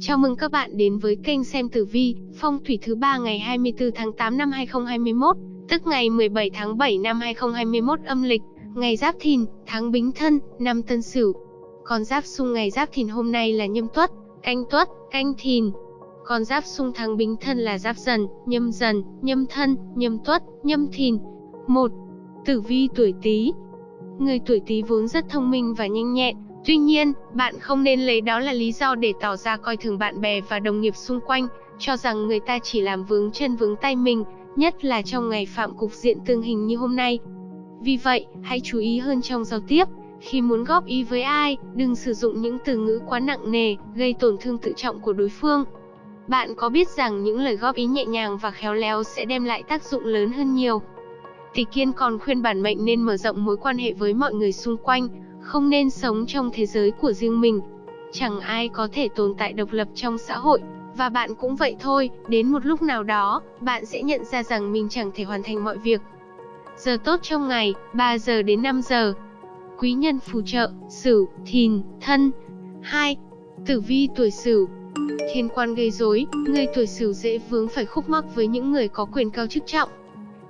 Chào mừng các bạn đến với kênh xem tử vi, phong thủy thứ ba ngày 24 tháng 8 năm 2021, tức ngày 17 tháng 7 năm 2021 âm lịch, ngày Giáp Thìn, tháng Bính Thân, năm Tân Sửu. Con giáp xung ngày Giáp Thìn hôm nay là Nhâm Tuất, Canh Tuất, Canh Thìn. Con giáp xung tháng Bính Thân là Giáp Dần, Nhâm Dần, Nhâm Thân, Nhâm Tuất, Nhâm Thìn. 1. Tử vi tuổi Tý. Người tuổi Tý vốn rất thông minh và nhanh nhẹn, Tuy nhiên, bạn không nên lấy đó là lý do để tỏ ra coi thường bạn bè và đồng nghiệp xung quanh, cho rằng người ta chỉ làm vướng chân vướng tay mình, nhất là trong ngày phạm cục diện tương hình như hôm nay. Vì vậy, hãy chú ý hơn trong giao tiếp. Khi muốn góp ý với ai, đừng sử dụng những từ ngữ quá nặng nề, gây tổn thương tự trọng của đối phương. Bạn có biết rằng những lời góp ý nhẹ nhàng và khéo léo sẽ đem lại tác dụng lớn hơn nhiều. Tỷ Kiên còn khuyên bản mệnh nên mở rộng mối quan hệ với mọi người xung quanh, không nên sống trong thế giới của riêng mình. Chẳng ai có thể tồn tại độc lập trong xã hội, và bạn cũng vậy thôi, đến một lúc nào đó, bạn sẽ nhận ra rằng mình chẳng thể hoàn thành mọi việc. Giờ tốt trong ngày, 3 giờ đến 5 giờ. Quý nhân phù trợ, Sửu, Thìn, Thân. 2. Tử vi tuổi Sửu. Thiên quan gây rối, người tuổi Sửu dễ vướng phải khúc mắc với những người có quyền cao chức trọng,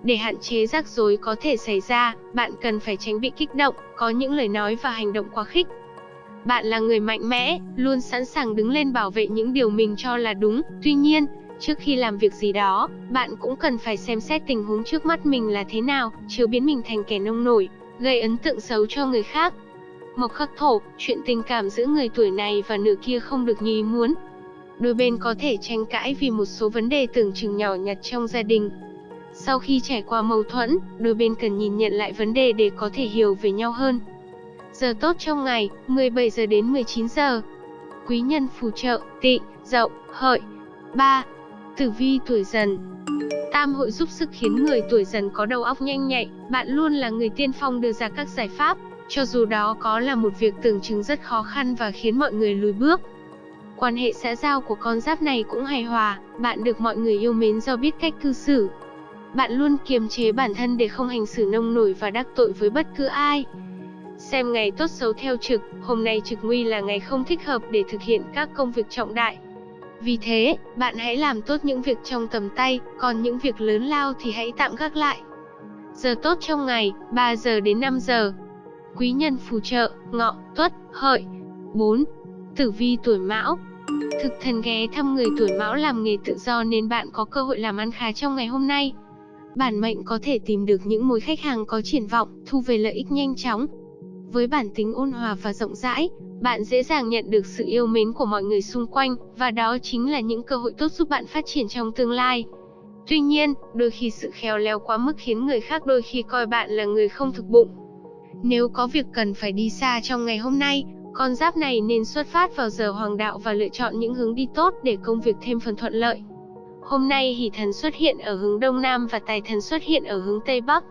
để hạn chế rắc rối có thể xảy ra, bạn cần phải tránh bị kích động, có những lời nói và hành động quá khích. Bạn là người mạnh mẽ, luôn sẵn sàng đứng lên bảo vệ những điều mình cho là đúng. Tuy nhiên, trước khi làm việc gì đó, bạn cũng cần phải xem xét tình huống trước mắt mình là thế nào, chứ biến mình thành kẻ nông nổi, gây ấn tượng xấu cho người khác. Mộc khắc thổ, chuyện tình cảm giữa người tuổi này và nửa kia không được như ý muốn. Đôi bên có thể tranh cãi vì một số vấn đề tưởng chừng nhỏ nhặt trong gia đình, sau khi trải qua mâu thuẫn, đôi bên cần nhìn nhận lại vấn đề để có thể hiểu về nhau hơn. Giờ tốt trong ngày, 17 giờ đến 19 giờ. Quý nhân phù trợ, tị, dậu, hợi. 3. Tử vi tuổi dần Tam hội giúp sức khiến người tuổi dần có đầu óc nhanh nhạy, bạn luôn là người tiên phong đưa ra các giải pháp, cho dù đó có là một việc tưởng chừng rất khó khăn và khiến mọi người lùi bước. Quan hệ xã giao của con giáp này cũng hài hòa, bạn được mọi người yêu mến do biết cách cư xử, bạn luôn kiềm chế bản thân để không hành xử nông nổi và đắc tội với bất cứ ai. Xem ngày tốt xấu theo trực, hôm nay trực nguy là ngày không thích hợp để thực hiện các công việc trọng đại. Vì thế, bạn hãy làm tốt những việc trong tầm tay, còn những việc lớn lao thì hãy tạm gác lại. Giờ tốt trong ngày, 3 giờ đến 5 giờ. Quý nhân phù trợ, ngọ, tuất, hợi. 4. Tử vi tuổi mão, Thực thần ghé thăm người tuổi mão làm nghề tự do nên bạn có cơ hội làm ăn khá trong ngày hôm nay. Bản mệnh có thể tìm được những mối khách hàng có triển vọng, thu về lợi ích nhanh chóng. Với bản tính ôn hòa và rộng rãi, bạn dễ dàng nhận được sự yêu mến của mọi người xung quanh, và đó chính là những cơ hội tốt giúp bạn phát triển trong tương lai. Tuy nhiên, đôi khi sự khéo léo quá mức khiến người khác đôi khi coi bạn là người không thực bụng. Nếu có việc cần phải đi xa trong ngày hôm nay, con giáp này nên xuất phát vào giờ hoàng đạo và lựa chọn những hướng đi tốt để công việc thêm phần thuận lợi. Hôm nay hỷ thần xuất hiện ở hướng Đông Nam và tài thần xuất hiện ở hướng Tây Bắc.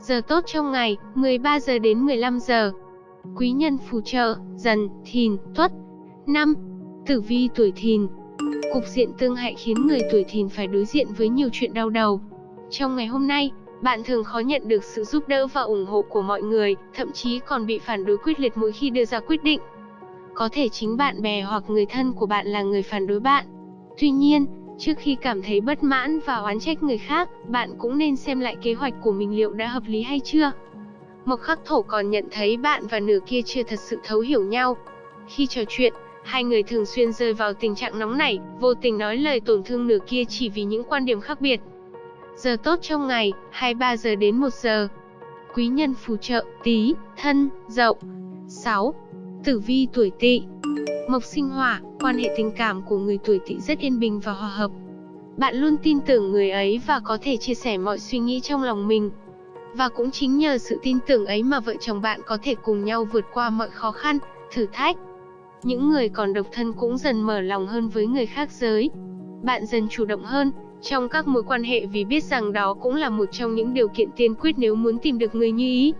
Giờ tốt trong ngày, 13 giờ đến 15 giờ. Quý nhân phù trợ, dần, thìn, tuất. 5. Tử vi tuổi thìn. Cục diện tương hại khiến người tuổi thìn phải đối diện với nhiều chuyện đau đầu. Trong ngày hôm nay, bạn thường khó nhận được sự giúp đỡ và ủng hộ của mọi người, thậm chí còn bị phản đối quyết liệt mỗi khi đưa ra quyết định. Có thể chính bạn bè hoặc người thân của bạn là người phản đối bạn. Tuy nhiên, Trước khi cảm thấy bất mãn và oán trách người khác, bạn cũng nên xem lại kế hoạch của mình liệu đã hợp lý hay chưa. Mộc khắc thổ còn nhận thấy bạn và nửa kia chưa thật sự thấu hiểu nhau. Khi trò chuyện, hai người thường xuyên rơi vào tình trạng nóng nảy, vô tình nói lời tổn thương nửa kia chỉ vì những quan điểm khác biệt. Giờ tốt trong ngày, 23 giờ đến 1 giờ. Quý nhân phù trợ, tí, thân, dậu. 6. Tử vi tuổi tỵ Mộc sinh hỏa, quan hệ tình cảm của người tuổi tỵ rất yên bình và hòa hợp. Bạn luôn tin tưởng người ấy và có thể chia sẻ mọi suy nghĩ trong lòng mình. Và cũng chính nhờ sự tin tưởng ấy mà vợ chồng bạn có thể cùng nhau vượt qua mọi khó khăn, thử thách. Những người còn độc thân cũng dần mở lòng hơn với người khác giới. Bạn dần chủ động hơn trong các mối quan hệ vì biết rằng đó cũng là một trong những điều kiện tiên quyết nếu muốn tìm được người như ý.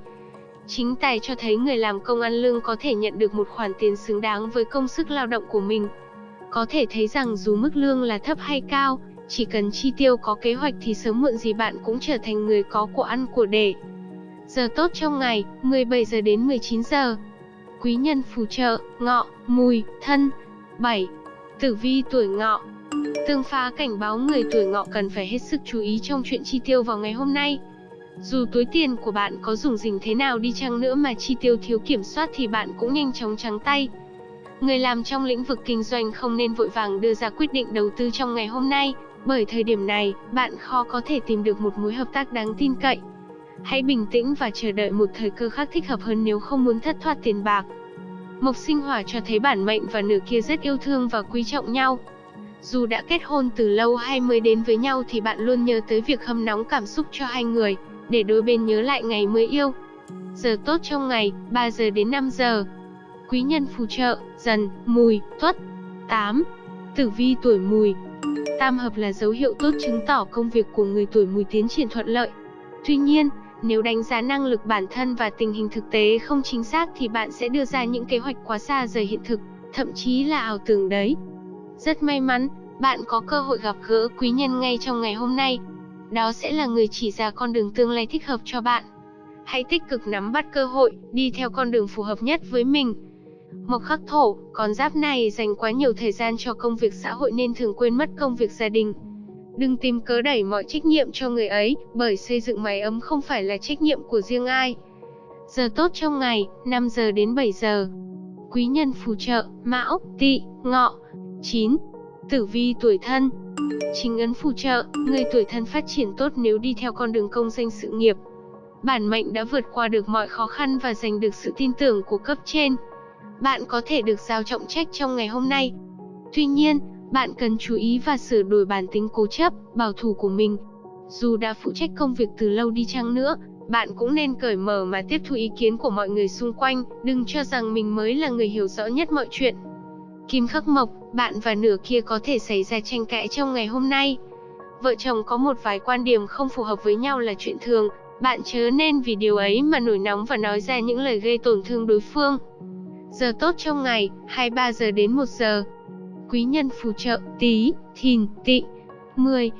Chính tài cho thấy người làm công ăn lương có thể nhận được một khoản tiền xứng đáng với công sức lao động của mình. Có thể thấy rằng dù mức lương là thấp hay cao, chỉ cần chi tiêu có kế hoạch thì sớm muộn gì bạn cũng trở thành người có của ăn của để. Giờ tốt trong ngày, 17 giờ đến 19 giờ. Quý nhân phù trợ, ngọ, mùi, thân. 7. Tử vi tuổi ngọ Tương phá cảnh báo người tuổi ngọ cần phải hết sức chú ý trong chuyện chi tiêu vào ngày hôm nay. Dù túi tiền của bạn có dùng dình thế nào đi chăng nữa mà chi tiêu thiếu kiểm soát thì bạn cũng nhanh chóng trắng tay. Người làm trong lĩnh vực kinh doanh không nên vội vàng đưa ra quyết định đầu tư trong ngày hôm nay, bởi thời điểm này, bạn khó có thể tìm được một mối hợp tác đáng tin cậy. Hãy bình tĩnh và chờ đợi một thời cơ khác thích hợp hơn nếu không muốn thất thoát tiền bạc. Mộc sinh hỏa cho thấy bản mệnh và nửa kia rất yêu thương và quý trọng nhau. Dù đã kết hôn từ lâu hay mới đến với nhau thì bạn luôn nhớ tới việc hâm nóng cảm xúc cho hai người, để đôi bên nhớ lại ngày mới yêu. Giờ tốt trong ngày, 3 giờ đến 5 giờ. Quý nhân phù trợ, dần, mùi, tuất. 8. Tử vi tuổi mùi Tam hợp là dấu hiệu tốt chứng tỏ công việc của người tuổi mùi tiến triển thuận lợi. Tuy nhiên, nếu đánh giá năng lực bản thân và tình hình thực tế không chính xác thì bạn sẽ đưa ra những kế hoạch quá xa rời hiện thực, thậm chí là ảo tưởng đấy. Rất may mắn, bạn có cơ hội gặp gỡ quý nhân ngay trong ngày hôm nay. Đó sẽ là người chỉ ra con đường tương lai thích hợp cho bạn. Hãy tích cực nắm bắt cơ hội, đi theo con đường phù hợp nhất với mình. Mộc khắc thổ, con giáp này dành quá nhiều thời gian cho công việc xã hội nên thường quên mất công việc gia đình. Đừng tìm cớ đẩy mọi trách nhiệm cho người ấy, bởi xây dựng mái ấm không phải là trách nhiệm của riêng ai. Giờ tốt trong ngày, 5 giờ đến 7 giờ. Quý nhân phù trợ, Mão, Tỵ, Ngọ. 9. Tử vi tuổi thân Chính ấn phù trợ, người tuổi thân phát triển tốt nếu đi theo con đường công danh sự nghiệp. Bản mệnh đã vượt qua được mọi khó khăn và giành được sự tin tưởng của cấp trên. Bạn có thể được giao trọng trách trong ngày hôm nay. Tuy nhiên, bạn cần chú ý và sửa đổi bản tính cố chấp, bảo thủ của mình. Dù đã phụ trách công việc từ lâu đi chăng nữa, bạn cũng nên cởi mở mà tiếp thu ý kiến của mọi người xung quanh, đừng cho rằng mình mới là người hiểu rõ nhất mọi chuyện. Kim khắc mộc, bạn và nửa kia có thể xảy ra tranh cãi trong ngày hôm nay. Vợ chồng có một vài quan điểm không phù hợp với nhau là chuyện thường, bạn chớ nên vì điều ấy mà nổi nóng và nói ra những lời gây tổn thương đối phương. Giờ tốt trong ngày, 23 giờ đến 1 giờ. Quý nhân phù trợ, tí, thìn, tị. 10.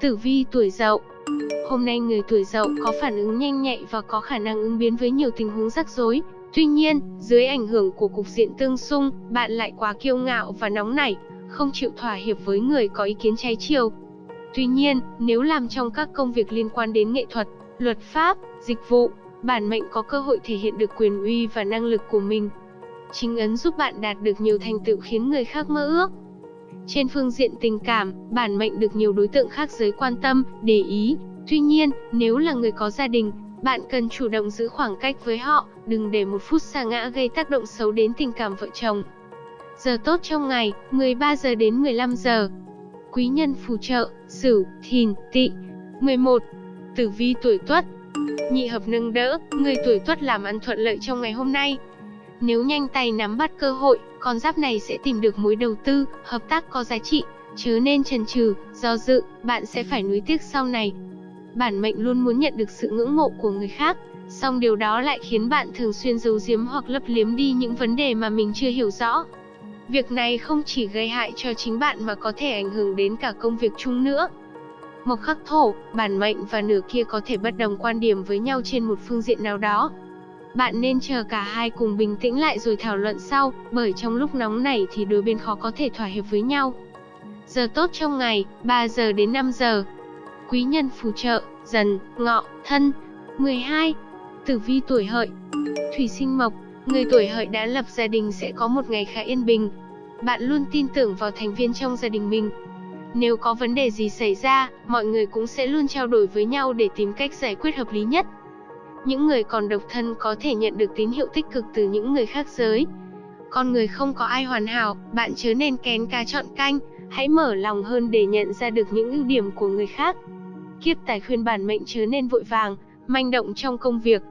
Tử vi tuổi dậu Hôm nay người tuổi dậu có phản ứng nhanh nhạy và có khả năng ứng biến với nhiều tình huống rắc rối, Tuy nhiên, dưới ảnh hưởng của cục diện tương xung, bạn lại quá kiêu ngạo và nóng nảy, không chịu thỏa hiệp với người có ý kiến trái chiều. Tuy nhiên, nếu làm trong các công việc liên quan đến nghệ thuật, luật pháp, dịch vụ, bản mệnh có cơ hội thể hiện được quyền uy và năng lực của mình. Chính ấn giúp bạn đạt được nhiều thành tựu khiến người khác mơ ước. Trên phương diện tình cảm, bản mệnh được nhiều đối tượng khác giới quan tâm, để ý. Tuy nhiên, nếu là người có gia đình, bạn cần chủ động giữ khoảng cách với họ, đừng để một phút xa ngã gây tác động xấu đến tình cảm vợ chồng. Giờ tốt trong ngày, 13 giờ đến 15 giờ. Quý nhân phù trợ, Sửu, Thìn, Tỵ. 11. Tử vi tuổi Tuất. Nhị hợp nâng đỡ, người tuổi Tuất làm ăn thuận lợi trong ngày hôm nay. Nếu nhanh tay nắm bắt cơ hội, con giáp này sẽ tìm được mối đầu tư, hợp tác có giá trị, chứ nên chần chừ, do dự, bạn sẽ phải nuối tiếc sau này. Bản mệnh luôn muốn nhận được sự ngưỡng mộ của người khác, song điều đó lại khiến bạn thường xuyên giấu giếm hoặc lấp liếm đi những vấn đề mà mình chưa hiểu rõ. Việc này không chỉ gây hại cho chính bạn mà có thể ảnh hưởng đến cả công việc chung nữa. Mộc khắc thổ, bản mệnh và nửa kia có thể bất đồng quan điểm với nhau trên một phương diện nào đó. Bạn nên chờ cả hai cùng bình tĩnh lại rồi thảo luận sau, bởi trong lúc nóng nảy thì đôi bên khó có thể thỏa hiệp với nhau. Giờ tốt trong ngày, 3 giờ đến 5 giờ. Quý nhân phù trợ, dần, ngọ, thân. 12. Tử vi tuổi hợi Thủy sinh mộc, người tuổi hợi đã lập gia đình sẽ có một ngày khá yên bình. Bạn luôn tin tưởng vào thành viên trong gia đình mình. Nếu có vấn đề gì xảy ra, mọi người cũng sẽ luôn trao đổi với nhau để tìm cách giải quyết hợp lý nhất. Những người còn độc thân có thể nhận được tín hiệu tích cực từ những người khác giới. Con người không có ai hoàn hảo, bạn chớ nên kén cá chọn canh, hãy mở lòng hơn để nhận ra được những ưu điểm của người khác. Kiếp tài khuyên bản mệnh chớ nên vội vàng, manh động trong công việc.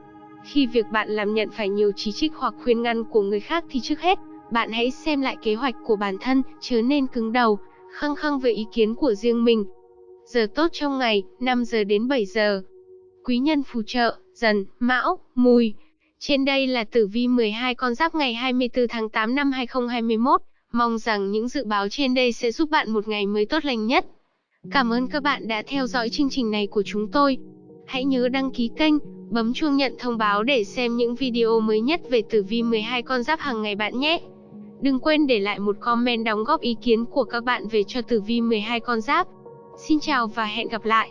Khi việc bạn làm nhận phải nhiều chỉ trích hoặc khuyên ngăn của người khác thì trước hết, bạn hãy xem lại kế hoạch của bản thân, chớ nên cứng đầu, khăng khăng về ý kiến của riêng mình. Giờ tốt trong ngày, 5 giờ đến 7 giờ. Quý nhân phù trợ, dần, mão, mùi. Trên đây là tử vi 12 con giáp ngày 24 tháng 8 năm 2021. Mong rằng những dự báo trên đây sẽ giúp bạn một ngày mới tốt lành nhất. Cảm ơn các bạn đã theo dõi chương trình này của chúng tôi. Hãy nhớ đăng ký kênh, bấm chuông nhận thông báo để xem những video mới nhất về tử vi 12 con giáp hàng ngày bạn nhé. Đừng quên để lại một comment đóng góp ý kiến của các bạn về cho tử vi 12 con giáp. Xin chào và hẹn gặp lại.